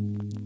Mm-hmm.